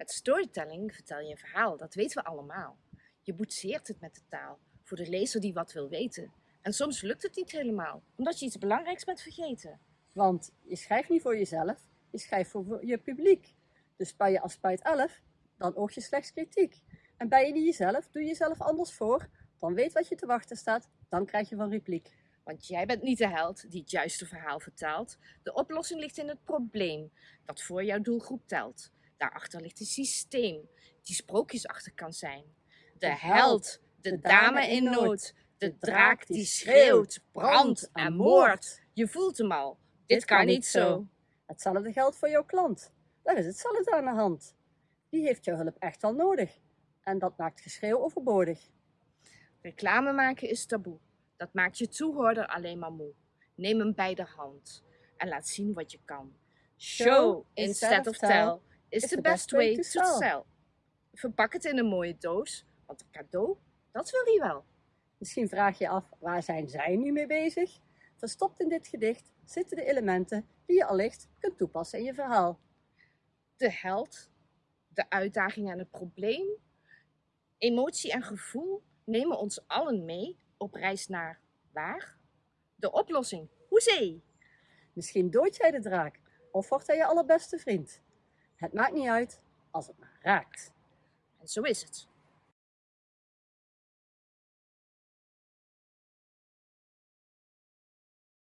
Met storytelling vertel je een verhaal, dat weten we allemaal. Je boetseert het met de taal, voor de lezer die wat wil weten. En soms lukt het niet helemaal, omdat je iets belangrijks bent vergeten. Want je schrijft niet voor jezelf, je schrijft voor je publiek. Dus ben je als spuit 11, dan oog je slechts kritiek. En ben je niet jezelf, doe je jezelf anders voor, dan weet wat je te wachten staat, dan krijg je van repliek. Want jij bent niet de held die het juiste verhaal vertaalt. De oplossing ligt in het probleem dat voor jouw doelgroep telt. Daarachter ligt een systeem die sprookjesachtig kan zijn. De held, de dame in nood, de draak die schreeuwt, brandt en moordt. Je voelt hem al, dit kan niet zo. Hetzelfde geldt voor jouw klant. Daar is hetzelfde aan de hand. Die heeft jouw hulp echt wel nodig. En dat maakt geschreeuw overbodig. Reclame maken is taboe. Dat maakt je toehoorder alleen maar moe. Neem hem bij de hand en laat zien wat je kan. Show instead of tell is the best way to sell. Verpak het in een mooie doos, want een cadeau, dat wil hij wel. Misschien vraag je af, waar zijn zij nu mee bezig? Verstopt in dit gedicht zitten de elementen die je allicht kunt toepassen in je verhaal. De held, de uitdaging en het probleem, emotie en gevoel nemen ons allen mee op reis naar waar? De oplossing, hoezee! Misschien doodt jij de draak of wordt hij je allerbeste vriend. Het maakt niet uit als het maar raakt. En zo is het.